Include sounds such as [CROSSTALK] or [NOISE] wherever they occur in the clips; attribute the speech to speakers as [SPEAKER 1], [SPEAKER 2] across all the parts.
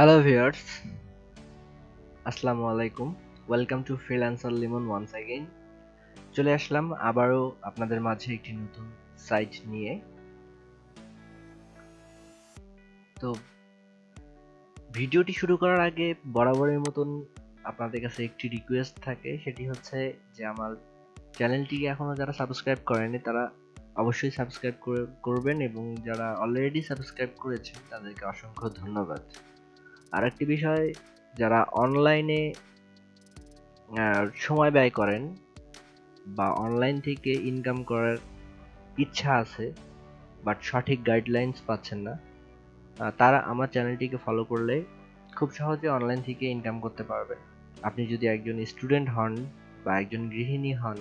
[SPEAKER 1] Hello viewers আসসালামু আলাইকুম welcome to freelancer Limon once again চলে আসলাম আবারও আপনাদের মাঝে একটি নতুন সাইট নিয়ে। তো, ভিডিওটি শুরু করার আগে বরাবরের মতন আপনাদের কাছে একটি রিকোয়েস্ট থাকে, সেটি হচ্ছে যে আমার চ্যানেলটিকে এখনও যারা সাবস্ক্রাইব করেনি, তারা অবশ্যই সাবস্ক্রাইব করবেন এবং যারা অলরেডি সাবস্ক্রাইব করেছেন, তাদেরকে অসংখ্য ধন্যবাদ। আরেকটি বিষয়, যারা অনলাইনে সময় ব্যয় করেন বা অনলাইন থেকে ইনকাম করার ইচ্ছা আছে বাট সঠিক গাইডলাইন্স পাচ্ছেন না তারা আমার চ্যানেলটিকে ফলো করলে খুব সহজে অনলাইন থেকে ইনকাম করতে পারবেন। আপনি যদি একজন স্টুডেন্ট হন বা একজন গৃহিণী হন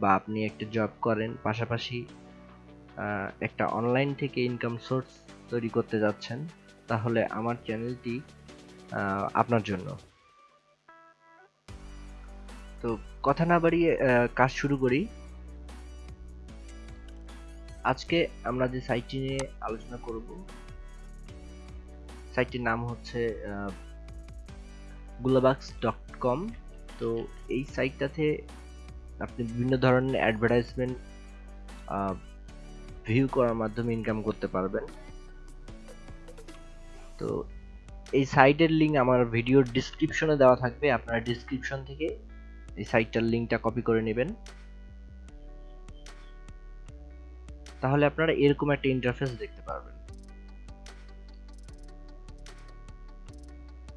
[SPEAKER 1] বা আপনি একটা জব করেন, পাশাপাশি একটা অনলাইন থেকে ইনকাম সোর্স তৈরি করতে যাচ্ছেন তাহলে আমার চ্যানেলটি আপনার জন্য। তো কথা না বাড়িয়ে কাজ শুরু করি। আজকে আমরা যে সাইটটি নিয়ে আলোচনা করব সাইটটির নাম হচ্ছে গুলাবাক্স ডট কম। তো এই সাইটটাতে আপনি বিভিন্ন ধরনের অ্যাডভার্টাইজমেন্ট ভিউ করার মাধ্যমে ইনকাম করতে পারবেন। তো এই সাইটের লিঙ্ক আমার ভিডিওর ডিসক্রিপশনে দেওয়া থাকবে, আপনারা ডিসক্রিপশন থেকে এই সাইটটার লিঙ্কটা কপি করে নেবেন। তাহলে আপনারা এরকম একটা ইন্টারফেস দেখতে পারবেন।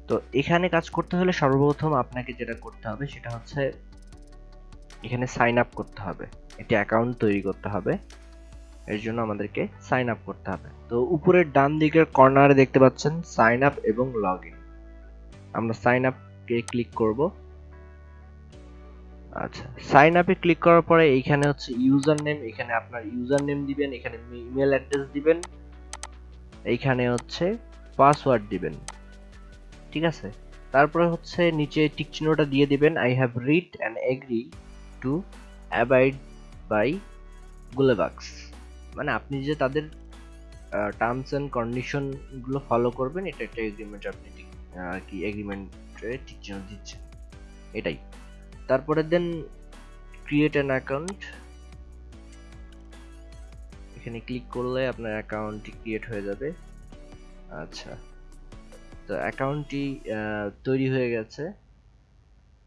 [SPEAKER 1] তো এখানে কাজ করতে হলে সর্বপ্রথম আপনাকে যেটা করতে হবে সেটা হচ্ছে এখানে সাইন আপ করতে হবে। একটি অ্যাকাউন্ট তৈরি করতে হবে। এর জন্য আমাদেরকে সাইন আপ করতে হবে। তো উপরের ডান দিকের কর্নারে দেখতে পাচ্ছেন সাইন আপ এবং লগ ইন আমরা সাইন আপকে ক্লিক করব। আচ্ছা সাইন আপে ক্লিক করার পরে এইখানে হচ্ছে ইউজার নেম এখানে আপনার ইউজার নেম দিবেন, এখানে ইমেল অ্যাড্রেস দিবেন, এইখানে হচ্ছে পাসওয়ার্ড দিবেন। ঠিক আছে? তারপরে হচ্ছে নিচে টিক চিহ্নটা দিয়ে দিবেন I have read and agree to abide by গুলেবাক্স মানে আপনি যে তাদের টার্মস অ্যান্ড কন্ডিশনগুলো ফলো করবেন, এটা একটা এগ্রিমেন্ট আপনি আর কি এগ্রিমেন্টে ঠিক চিহ্ন দিচ্ছেন। এটাই। তারপরে দেন ক্রিয়েট অ্যান অ্যাকাউন্ট এখানে ক্লিক করলে আপনার অ্যাকাউন্টটি ক্রিয়েট হয়ে যাবে। আচ্ছা। তো অ্যাকাউন্টটি তৈরি হয়ে গেছে।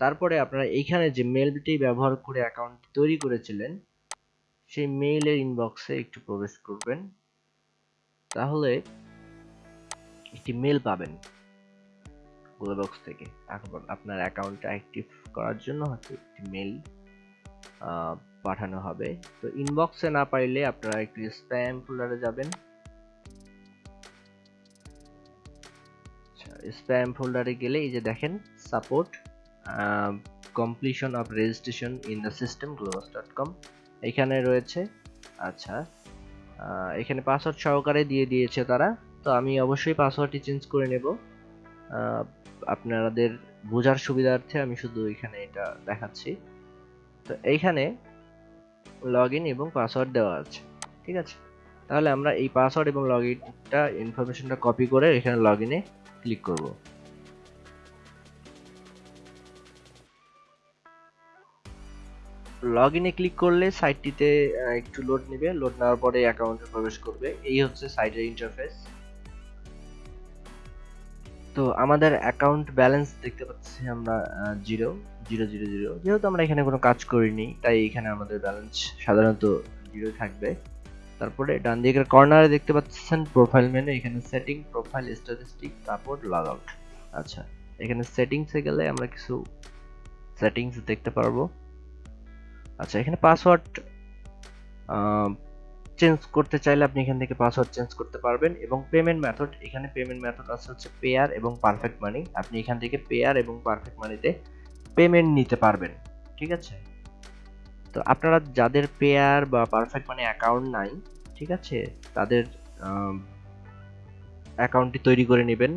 [SPEAKER 1] তারপরে আপনারা এইখানে যে মেলটি ব্যবহার করে অ্যাকাউন্ট তৈরি করেছিলেন সেই মেইলের ইনবক্সে একটু প্রবেশ করবেন। তাহলে একটি মেল পাবেন বক্স থেকে। এখন আপনার অ্যাকাউন্টটা অ্যাক্টিভ করার জন্য হয়তো একটি মেল পাঠানো হবে। তো ইনবক্সে না পাইলে আপনারা একটু স্প্যাম ফোল্ডারে যাবেন। স্প্যাম ফোল্ডারে গেলে এই যে দেখেন support completion of registration in the system Globus dot com এখানে রয়েছে। আচ্ছা এখানে পাসওয়ার্ড সহকারে দিয়ে দিয়েছে তারা। তো আমি অবশ্যই পাসওয়ার্ডটি চেঞ্জ করে নেব। আপনাদের বোঝার সুবিধার্থে আমি শুধু এখানে এটা দেখাচ্ছি। তো এইখানে লগ এবং পাসওয়ার্ড দেওয়া আছে, ঠিক আছে? তাহলে আমরা এই পাসওয়ার্ড এবং লগ ইনটা ইনফরমেশনটা কপি করে এখানে লগ ইনে ক্লিক করব। লগ ইনে ক্লিক করলে সাইটটিতে একটু লোড নেবে। লোড নেওয়ার পরে অ্যাকাউন্টে প্রবেশ করবে। এই হচ্ছে সাইটের ইন্টারফেস তো আমাদের অ্যাকাউন্ট ব্যালেন্স দেখতে পাচ্ছি আমরা জিরো জিরো জিরো জিরো যেহেতু আমরা এখানে কোনো কাজ করিনি, তাই এখানে আমাদের ব্যালেন্স সাধারণত জিরো থাকবে। তারপরে ডান দিকের কর্নারে দেখতে পাচ্ছেন প্রোফাইল মেনু এখানে সেটিং প্রোফাইল স্ট্যাটিস্টিক তারপর লগ আউট আচ্ছা এখানে সেটিংসে গেলে আমরা কিছু সেটিংস দেখতে পারব। আচ্ছা এখানে পাসওয়ার্ড চেঞ্জ করতে চাইলে আপনি এখান থেকে পাসওয়ার্ড চেঞ্জ করতে পারবেন এবং পেমেন্ট মেথড এখানে পেমেন্ট মেথড আছে হচ্ছে পেয়ার এবং পারফেক্ট মানি আপনি এখান থেকে পেয়ার এবং পারফেক্ট মানিতে পেমেন্ট নিতে পারবেন, ঠিক আছে? তো আপনারা যাদের পেয়ার বা পারফেক্ট মানি অ্যাকাউন্ট নাই, ঠিক আছে? তাদের অ্যাকাউন্টটি তৈরি করে নেবেন।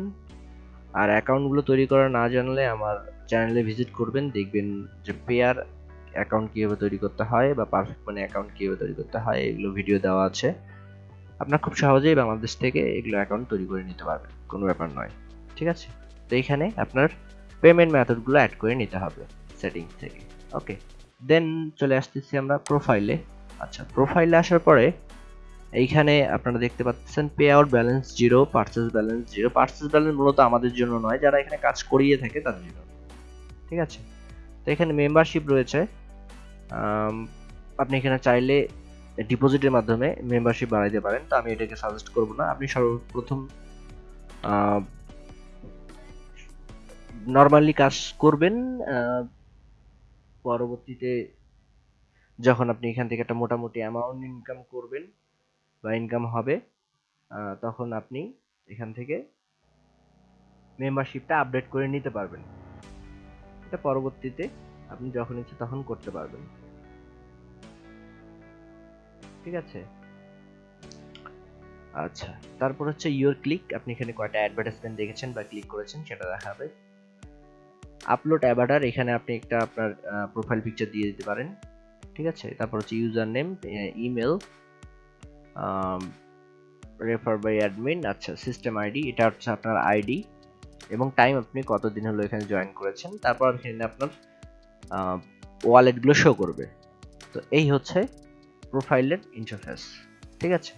[SPEAKER 1] আর অ্যাকাউন্টগুলো তৈরি করা না জানলে আমার চ্যানেলে ভিজিট করবেন, দেখবেন যে পেয়ার অ্যাকাউন্ট কীভাবে তৈরি করতে হয় বা পারফেক্ট মানি অ্যাকাউন্ট কীভাবে তৈরি করতে হয়, এগুলো ভিডিও দেওয়া আছে। আপনার খুব সহজেই বাংলাদেশ থেকে এগুলো অ্যাকাউন্ট তৈরি করে নিতে পারবেন, কোনো ব্যাপার নয়, ঠিক আছে? তো এখানে আপনার পেমেন্ট মেথডগুলো অ্যাড করে নিতে হবে সেটিং থেকে ওকে দেন চলে আসতেছি আমরা প্রোফাইলে আচ্ছা প্রোফাইলে আসার পরে এইখানে আপনারা দেখতে পাচ্ছেন pay out balance zero purchase balance zero purchase balance মূলত আমাদের জন্য নয়, যারা এখানে কাজ করিয়ে থাকে তাদের জন্য, ঠিক আছে? তো এখানে মেম্বারশিপ রয়েছে আপনি এখানে চাইলে ডিপোজিটের মাধ্যমে মেম্বারশিপ বাড়াইতে পারেন। তো আমি এটাকে সাজেস্ট করব না। আপনি সর্বপ্রথম নর্মালি কাজ করবেন পরবর্তীতে যখন আপনি এখান থেকে একটা মোটামুটি অ্যামাউন্ট ইনকাম করবেন বা ইনকাম হবে তখন আপনি এখান থেকে মেম্বারশিপটা আপডেট করে নিতে পারবেন। এটা পরবর্তীতে আপনি যখন ইচ্ছে তখন করতে পারবেন। ঠিক আছে? আচ্ছা তারপর হচ্ছে ইউর ক্লিক আপনি এখানে কয়টা অ্যাডভার্টাইজমেন্ট দেখেছেন বা ক্লিক করেছেন সেটা দেখাবে আপলোড অ্যাভাটার এখানে আপনি একটা আপনার প্রোফাইল পিকচার দিয়ে দিতে পারেন। ঠিক আছে? তারপর হচ্ছে user name email refer by admin আচ্ছা সিস্টেম আইডি এটা হচ্ছে আপনার আইডি এবং টাইম আপনি কতদিন হলো এখানে জয়েন করেছেন। তারপর এখানে আপনার ওয়ালেটগুলো শো করবে। তো এই হচ্ছে প্রোফাইলের ইন্টারফেস ঠিক আছে?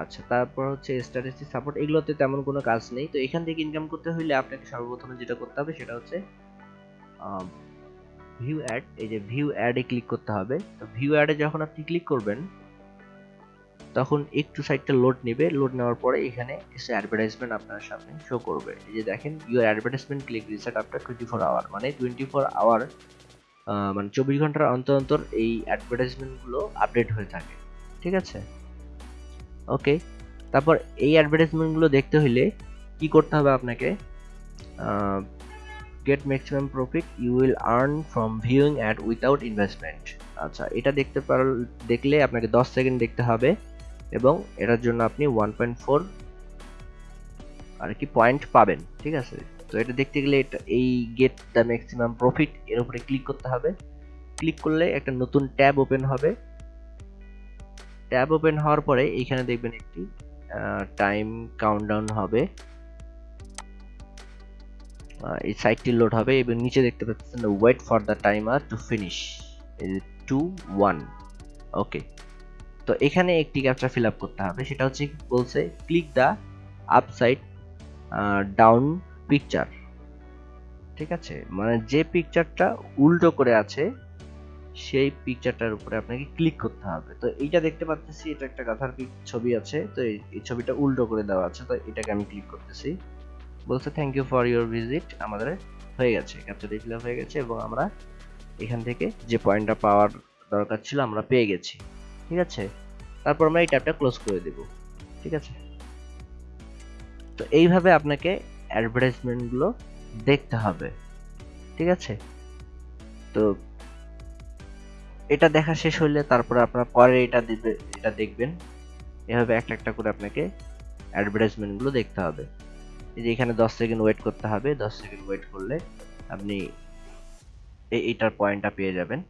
[SPEAKER 1] আচ্ছা তারপর হচ্ছে স্ট্যাটিস্টিক সাপোর্ট এগুলোতে তেমন কোনো কাজ নেই। তো এখান থেকে ইনকাম করতে হলে আপনাকে সর্বপ্রথমে যেটা করতে হবে সেটা হচ্ছে ভিউ অ্যাড এই যে ভিউ অ্যাডে ক্লিক করতে হবে। তো ভিউ অ্যাডে যখন আপনি ক্লিক করবেন তখন একটু সাইটটা লোড নেবে। লোড নেওয়ার পরে এখানে কিছু অ্যাডভার্টাইজমেন্ট আপনার সামনে শো করবে। এই যে দেখেন your advertisement click reset after twenty four hour মানে টোয়েন্টি ফোর আওয়ার মানে চব্বিশ ঘণ্টার অন্তর অন্তর এই অ্যাডভার্টাইজমেন্টগুলো আপডেট হয়ে থাকে। ঠিক আছে? ওকে তারপর এই অ্যাডভার্টাইজমেন্টগুলো দেখতে হলে কি করতে হবে আপনাকে? Get maximum profit you will earn from viewing ad without investment আচ্ছা এটা দেখতে পার, দেখলে আপনাকে দশ সেকেন্ড দেখতে হবে। এবং এটার জন্য আপনি ওয়ান পয়েন্ট ফোর আর কি পয়েন্ট পাবেন, ঠিক আছে? তো এটা দেখতে গেলে এটা, এই গেট দ্য ম্যাক্সিমাম প্রফিট এর উপরে ক্লিক করতে হবে। ক্লিক করলে একটা নতুন ট্যাব ওপেন হবে। ট্যাব ওপেন হওয়ার পরে এইখানে দেখবেন একটি টাইম কাউন্টডাউন হবে। এই সাইটটি লোড হবে এবং নিচে দেখতে পাচ্ছেন wait for the timer to finish two one okay তো এখানে একটি ক্যাপচা ফিল আপ করতে হবে। সেটা হচ্ছে বলছে click the upside down picture ঠিক আছে? মানে যে পিকচারটা উল্টো করে আছে, সেই পিকচারটার উপরে আপনাকে ক্লিক করতে হবে। তো এইটা দেখতে পাচ্ছি এটা একটা গাধার ছবি আছে, তো এই এই ছবিটা উল্টো করে দেওয়া আছে, তো এটাকে আমি ক্লিক করতেছি। বলছে thank you for your visit আমাদের হয়ে গেছে ক্যাপচারটি ফিল আপ হয়ে গেছে এবং আমরা এখান থেকে যে পয়েন্টটা পাওয়ার দরকার ছিল, আমরা পেয়ে গেছি। ঠিক আছে? তারপর আমরা এই ট্যাবটা ক্লোজ করে দেব। ঠিক আছে? তো এইভাবে আপনাকে অ্যাডভার্টাইজমেন্টগুলো দেখতে হবে। ঠিক আছে? তো এটা দেখা শেষ হলে তারপরে আপনার পরে এটা দিবে, এটা দেখবেন। এভাবে একটা একটা করে আপনাকে অ্যাডভার্টাইজমেন্টগুলো দেখতে হবে। এই যে এখানে দশ সেকেন্ড ওয়েট করতে হবে। দশ সেকেন্ড ওয়েট করলে আপনি এই এইটার পয়েন্টটা পেয়ে যাবেন।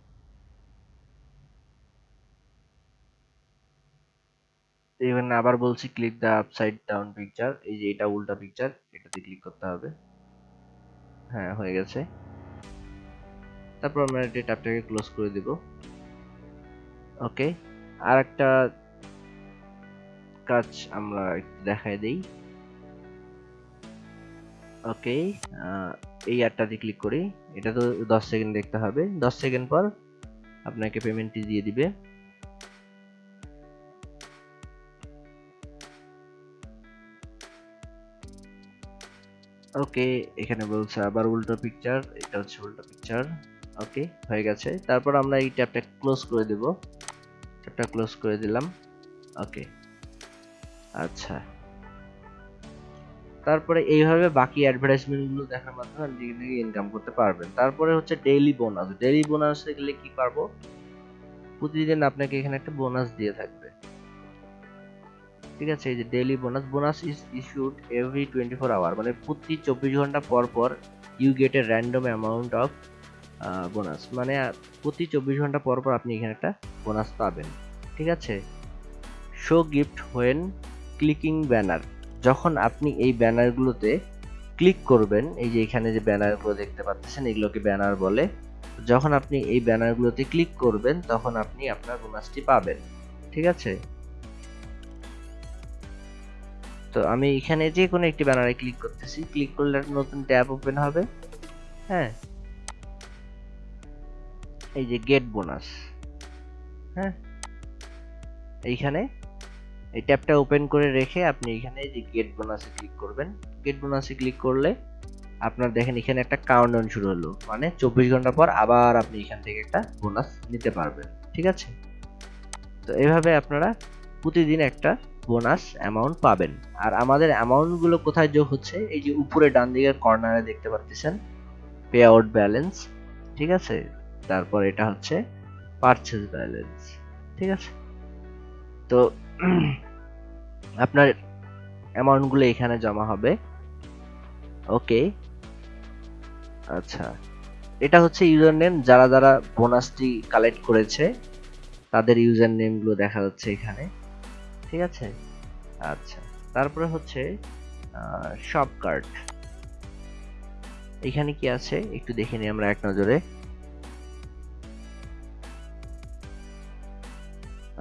[SPEAKER 1] এখানে আবার বলছি click the upside down picture এই যে এটা উল্টা পিকচার এটাতে ক্লিক করতে হবে। হ্যাঁ হয়ে গেছে। তারপর আমরা এই ট্যাবটাকে ক্লোজ করে দিব। ওকে আর একটা কাজ আমরা একটু দেখাই দেই। ওকে এই অ্যাডটাতে ক্লিক করি। এটা তো দশ সেকেন্ড দেখতে হবে। দশ সেকেন্ড পর আপনাকে পেমেন্টটি দিয়ে দিবে। ওকে, এখানে বলছে আবার উল্টো পিকচার এটা হচ্ছে উল্টো পিকচার ওকে, হয়ে গেছে। তারপর আমরা এই ট্যাবটা ক্লোজ করে দেব। ট্যাবটা ক্লোজ করে দিলাম, ওকে। আচ্ছা। তারপরে এইভাবে বাকি অ্যাডভার্টাইজমেন্টগুলো দেখার মাধ্যমে আপনি থেকে ইনকাম করতে পারবেন। তারপরে হচ্ছে ডেইলি বোনাস ডেইলি বোনাসে গেলে কি পারব? প্রতিদিন আপনাকে এখানে একটা বোনাস দিয়ে থাকবে। ঠিক আছে, এই যে daily bonus bonus is issued every twenty four hour মানে প্রতি চব্বিশ ঘণ্টা পর পর you get a random amount of bonus মানে প্রতি চব্বিশ ঘণ্টা পর পর আপনি এখানে একটা বোনাস পাবেন, ঠিক আছে? Show gift when clicking banner যখন আপনি এই ব্যানারগুলোতে ক্লিক করবেন, এই যে এখানে যে ব্যানারগুলো দেখতে পাচ্ছেন, এগুলোকে ব্যানার বলে, যখন আপনি এই ব্যানারগুলোতে ক্লিক করবেন, তখন আপনি আপনার বোনাসটি পাবেন, ঠিক আছে? তো আমি এখানে যে কোনো একটি ব্যানারে ক্লিক করতেছি। ক্লিক করলে নতুন ট্যাব ওপেন হবে। হ্যাঁ? এই যে গেট বোনাস হ্যাঁ? এইখানে এই ট্যাবটা ওপেন করে রেখে আপনি এখানে যে গেট বোনাসে ক্লিক করবেন। গেট বোনাসে ক্লিক করলে আপনার দেখেন এখানে একটা কাউন্টডাউন শুরু হলো। মানে চব্বিশ ঘণ্টা পর আবার আপনি এখান থেকে একটা বোনাস নিতে পারবেন। ঠিক আছে? তো এভাবে আপনারা প্রতিদিন একটা বোনাস অ্যামাউন্ট পাবেন। আর আমাদের অ্যামাউন্টগুলো কোথায় যোগ হচ্ছে? এই যে উপরে ডান দিকের কর্নারে দেখতে পাচ্ছেন পে আউট ব্যালেন্স ঠিক আছে? তারপর এটা হচ্ছে পারচেজ ব্যালেন্স ঠিক আছে? তো [CLEARS THROAT] আপনার অ্যামাউন্টগুলো এখানে জমা হবে। ওকে আচ্ছা। এটা হচ্ছে ইউজার নেম যারা যারা বোনাসটি কালেক্ট করেছে, তাদের ইউজার নেমগুলো দেখা যাচ্ছে এখানে। ঠিক আছে? আচ্ছা তারপরে হচ্ছে শপ কার্ড এখানে কি আছে? একটু দেখে নিই আমরা এক নজরে।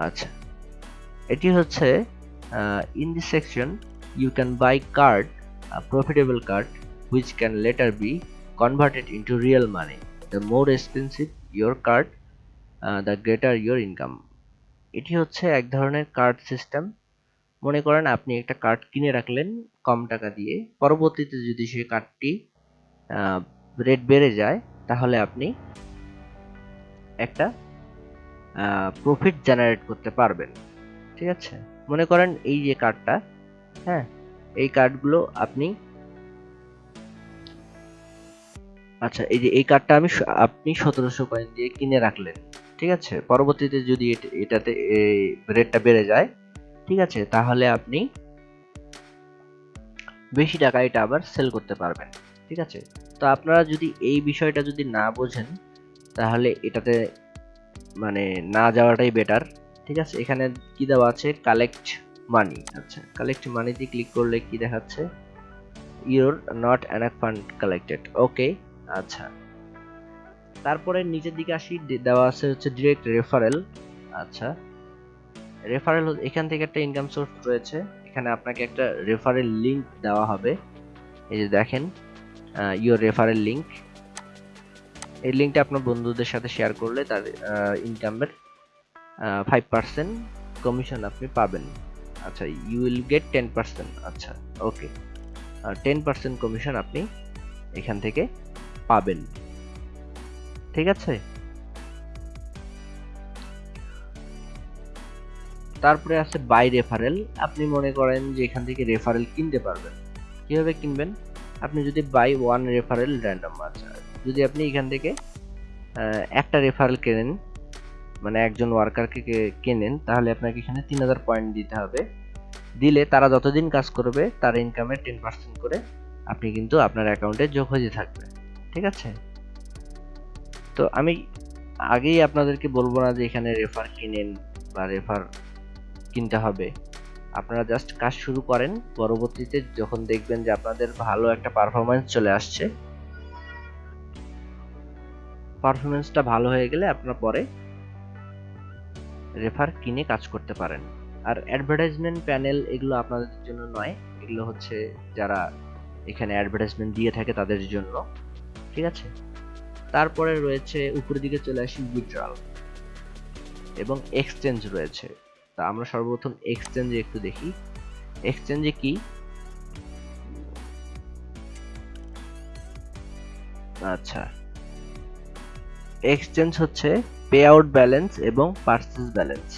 [SPEAKER 1] আচ্ছা এটি হচ্ছে in the section you can buy card profitable card which can later be converted into real money the more expensive your card the greater your income এটি হচ্ছে এক ধরনের কার্ড সিস্টেম মনে করেন আপনি একটা কার্ড কিনে রাখলেন কম টাকা দিয়ে। পরবর্তীতে যদি সেই কার্ডটি রেট বেড়ে যায়, তাহলে আপনি একটা প্রফিট জেনারেট করতে পারবেন। ঠিক আছে? মনে করেন এই যে কার্ডটা হ্যাঁ? এই কার্ডগুলো আপনি আচ্ছা এই যে এই কার্ডটা আমি আপনি সতেরোশো কয়েন দিয়ে কিনে রাখলেন। ঠিক আছে? পরবর্তীতে যদি এটাতে রেটটা বেড়ে যায়, ঠিক আছে? তাহলে আপনি বেশি টাকা এটা আবার সেল করতে পারবেন, ঠিক আছে? তো আপনারা যদি এই বিষয়টা যদি না বোঝেন, তাহলে এটাতে মানে না যাওয়াটাই বেটার ঠিক আছে? এখানে কি দেওয়া আছে? কালেক্ট মানি আচ্ছা কালেক্ট মানিতে ক্লিক করলে কি দেখাচ্ছে? Your not an fund collected okay আচ্ছা। তারপরে নিচের দিকে আসি দেওয়া আছে হচ্ছে ডিরেক্ট রেফারেল আচ্ছা। রেফারেল এখান থেকে একটা ইনকাম সোর্স রয়েছে। এখানে আপনাকে একটা রেফারেল লিংক দেওয়া হবে। এই যে দেখেন ইউর রেফারেল লিংক এই লিঙ্কটা আপনার বন্ধুদের সাথে শেয়ার করলে তার ইনকামের ফাইভ পার্সেন্ট কমিশন আপনি পাবেন। আচ্ছা you will get ten percent আচ্ছা ওকে টেন পার্সেন্ট কমিশন আপনি এখান থেকে পাবেন। ঠিক আছে? তারপরে আছে বাই রেফারেল আপনি মনে করেন যে এখান থেকে রেফারেল কিনতে পারবেন। কীভাবে কিনবেন? আপনি যদি বাই ওয়ান রেফারেল র্যান্ডম আচ্ছা। যদি আপনি এখান থেকে একটা রেফারেল কেনেন মানে একজন ওয়ার্কারকে কেনেন, তাহলে আপনাকে এখানে তিন হাজার পয়েন্ট দিতে হবে। দিলে তারা যতদিন কাজ করবে, তার ইনকামের টেন পার্সেন্ট করে আপনি কিন্তু আপনার অ্যাকাউন্টে যোগ হয়ে থাকবে। ঠিক আছে? তো আমি আগেই আপনাদেরকে বলব না যে এখানে রেফার কিনেন বা রেফার কিনতে হবে। আপনারা জাস্ট কাজ শুরু করেন, পরবর্তীতে যখন দেখবেন যে আপনাদের ভালো একটা পারফরমেন্স চলে আসছে পারফরমেন্সটা ভালো হয়ে গেলে আপনার পরে রেফার কিনে কাজ করতে পারেন। আর অ্যাডভার্টাইজমেন্ট প্যানেল এগুলো আপনাদের জন্য নয়, এগুলো হচ্ছে যারা এখানে অ্যাডভার্টাইজমেন্ট দিয়ে থাকে তাদের জন্য, ঠিক আছে? তারপরে রয়েছে উপরের দিকে চলে আসি উইথড্রল এবং এক্সচেঞ্জ রয়েছে। তা আমরা সর্বপ্রথম এক্সচেঞ্জে একটু দেখি। এক্সচেঞ্জে কি? আচ্ছা। এক্সচেঞ্জ হচ্ছে পে আউট ব্যালেন্স এবং পার্সেস ব্যালেন্স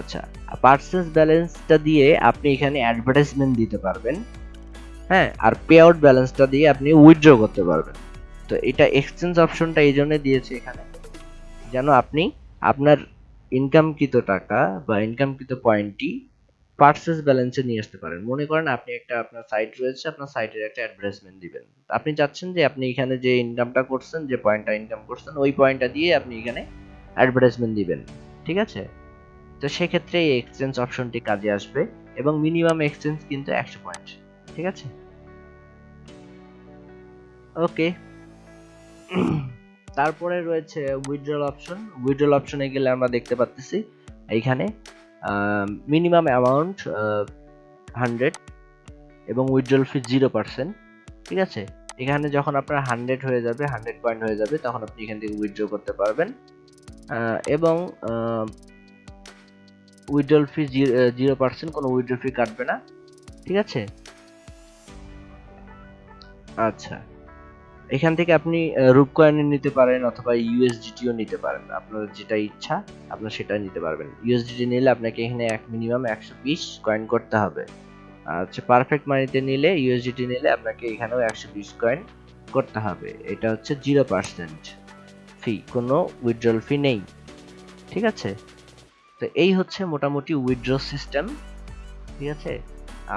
[SPEAKER 1] আচ্ছা পার্সেস ব্যালেন্সটা দিয়ে আপনি এখানে অ্যাডভার্টাইজমেন্ট দিতে পারবেন। হ্যাঁ আর পে আউট ব্যালেন্সটা দিয়ে আপনি উইথড্র করতে পারবেন। তো এটা এক্সচেঞ্জ অপশনটা এই জন্য দিয়েছে এখানে। যেন আপনি আপনার ইনকামকৃত টাকা বা ইনকামকৃত পয়েন্টটি পার্সেস ব্যালেন্সে নিয়ে আসতে পারেন। মনে করেন আপনি একটা আপনার সাইট রয়েছে, আপনার সাইটের একটা অ্যাডভার্টাইজমেন্ট দিবেন। আপনি চাচ্ছেন যে আপনি এখানে যে ইনকামটা করছেন, যে পয়েন্টটা ইনকাম করছেন, ওই পয়েন্টটা দিয়ে আপনি এখানে অ্যাডভার্টাইজমেন্ট দিবেন। ঠিক আছে? তো সেক্ষেত্রে এই এক্সচেঞ্জ অপশনটি কাজে আসবে এবং মিনিমাম এক্সচেঞ্জ কিন্তু একশো পয়েন্ট ঠিক আছে? ওকে তারপরে রয়েছে উইথড্রল অপশন উইথড্রল অপশনে গেলে আমরা দেখতে পাচ্ছি এইখানে মিনিমাম অ্যামাউন্ট হান্ড্রেড এবং উইথড্রল ফি জিরো পার্সেন্ট ঠিক আছে? এখানে যখন আপনার হান্ড্রেড হয়ে যাবে হান্ড্রেড পয়েন্ট হয়ে যাবে, তখন আপনি এখান থেকে উইথড্র করতে পারবেন। এবং উইথড্রল ফি জিরো পার্সেন্ট কোনো উইথড্র ফি কাটবে না। ঠিক আছে? আচ্ছা। এখান থেকে আপনি রূপ কয়েন নিতে পারেন অথবা ইউএসডিটিও নিতে পারেন। আপনার যেটা ইচ্ছা, আপনার সেটা নিতে পারবেন। ইউএসডিটি নিলে আপনাকে এখানে এক মিনিমাম একশো বিশ কয়েন করতে হবে। আর হচ্ছে পারফেক্ট মানিতে নিলে ইউএসডিটি নিলে আপনাকে এখানেও একশো বিশ কয়েন করতে হবে। এটা হচ্ছে জিরো পার্সেন্ট ফি কোনো উইথড্রল ফি নেই। ঠিক আছে? তো এই হচ্ছে মোটামুটি উইথড্র সিস্টেম ঠিক আছে?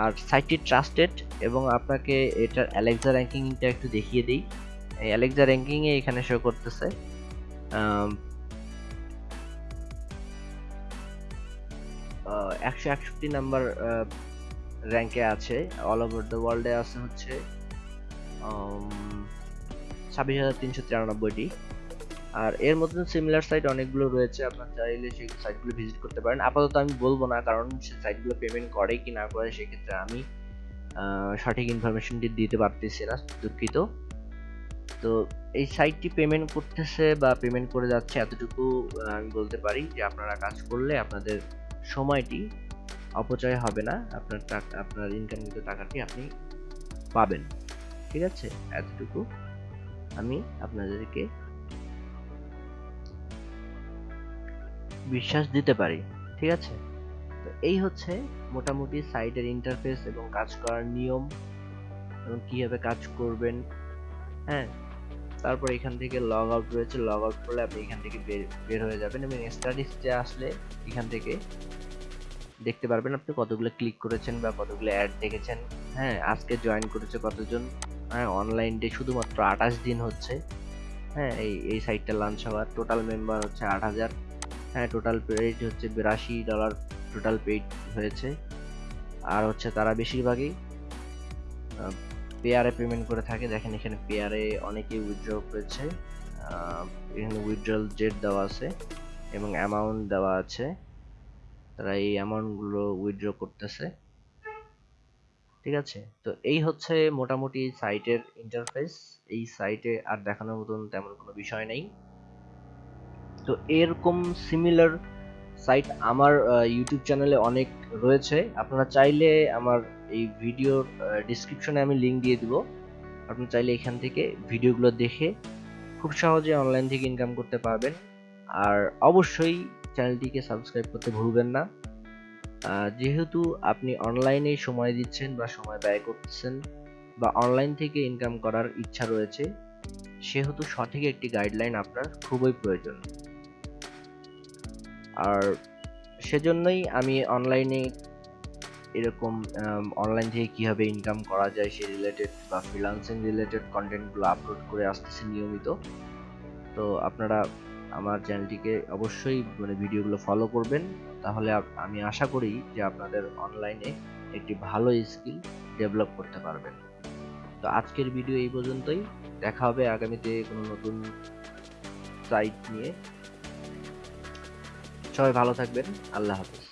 [SPEAKER 1] আর সাইটটি ট্রাস্টেড এবং আপনাকে এটার অ্যালেক্সা র্যাঙ্কিংটা একটু দেখিয়ে দিই। এই অ্যালেক্সা র্যাঙ্কিংয়ে এখানে শো করতেছে। একশো একষট্টি নাম্বার র্যাঙ্কে আছে। অল ওভার দ্য ওয়ার্ল্ডে আছে হচ্ছে ছাব্বিশ হাজার তিনশো তিরানব্বইটি। আর এর মতন সিমিলার সাইট অনেকগুলো রয়েছে। আপনার চাইলে সেই সাইটগুলো ভিজিট করতে পারেন। আপাতত আমি বলব না, কারণ সেই সাইটগুলো পেমেন্ট করে কি না করে, সেক্ষেত্রে আমি সঠিক ইনফরমেশনটি দিতে পারতেছি না, দুঃখিত। তো এই সাইটটি পেমেন্ট করতেছে বা পেমেন্ট করে যাচ্ছে এতটুকু আমি বলতে পারি যে আপনারা কাজ করলে আপনাদের সময়টি অপচয় হবে না, আপনার টাকা, আপনার ইনকামকৃত টাকাটি আপনি পাবেন। ঠিক আছে? এতটুকু আমি আপনাদেরকে বিশ্বাস দিতে পারি। ঠিক আছে? এই হচ্ছে মোটামুটি সাইটের ইন্টারফেস এবং কাজ করার নিয়ম এবং কীভাবে কাজ করবেন হ্যাঁ? তারপর এখান থেকে লগ আউট রয়েছে লগ আউট করলে আপনি এখান থেকে বের হয়ে যাবেন এবং স্ট্যাটিস্টে আসলে এখান থেকে দেখতে পারবেন আপনি কতগুলো ক্লিক করেছেন বা কতগুলো অ্যাড দেখেছেন হ্যাঁ? আজকে জয়েন করেছে কতজন হ্যাঁ? অনলাইন ডে শুধুমাত্র আঠাশ দিন হচ্ছে হ্যাঁ? এই এই সাইটটা লঞ্চ হওয়ার টোটাল মেম্বার হচ্ছে আট হাজার হ্যাঁ? টোটাল পেড হচ্ছে বিরাশি ডলার টোটাল পেড হয়েছে। আর হচ্ছে তারা বেশিরভাগই পেয়ারে পেমেন্ট করে থাকে। দেখেন এখানে পেয়ারে অনেকেই উইথড্র করেছে। এখানে উইথড্রল জেট দেওয়া আছে এবং অ্যামাউন্ট দেওয়া আছে। তারা এই অ্যামাউন্টগুলো উইথড্র করতেছে। ঠিক আছে? তো এই হচ্ছে মোটামুটি সাইটের ইন্টারফেস এই সাইটে আর দেখানোর মতন তেমন কোনো বিষয় নেই। তো এরকম সিমিলার সাইট আমার ইউটিউব চ্যানেলে অনেক রয়েছে। আপনারা চাইলে আমার এই ভিডিওর ডিসক্রিপশনে আমি লিঙ্ক দিয়ে দিব। আপনারা চাইলে এখান থেকে ভিডিওগুলো দেখে খুব সহজে অনলাইন থেকে ইনকাম করতে পারবেন। আর অবশ্যই চ্যানেলটিকে সাবস্ক্রাইব করতে ভুলবেন না। যেহেতু আপনি অনলাইনে সময় দিচ্ছেন বা সময় ব্যয় করতেছেন বা অনলাইন থেকে ইনকাম করার ইচ্ছা রয়েছে, সেহেতু সঠিক একটি গাইডলাইন আপনার খুবই প্রয়োজন। আর সেজন্যই আমি অনলাইনে এরকম অনলাইন থেকে কীভাবে ইনকাম করা যায় সে রিলেটেড বা ফ্রিল্যান্সিং রিলেটেড কন্টেন্টগুলো আপলোড করে আসতেছি নিয়মিত। তো আপনারা আমার চ্যানেলটিকে অবশ্যই মানে ভিডিওগুলো ফলো করবেন। তাহলে আমি আশা করি যে আপনাদের অনলাইনে একটি ভালো স্কিল ডেভেলপ করতে পারবেন। তো আজকের ভিডিও এই পর্যন্তই। দেখা হবে আগামীতে কোনো নতুন সাইট নিয়ে। সবাই ভালো থাকবেন। আল্লাহ হাফেজ।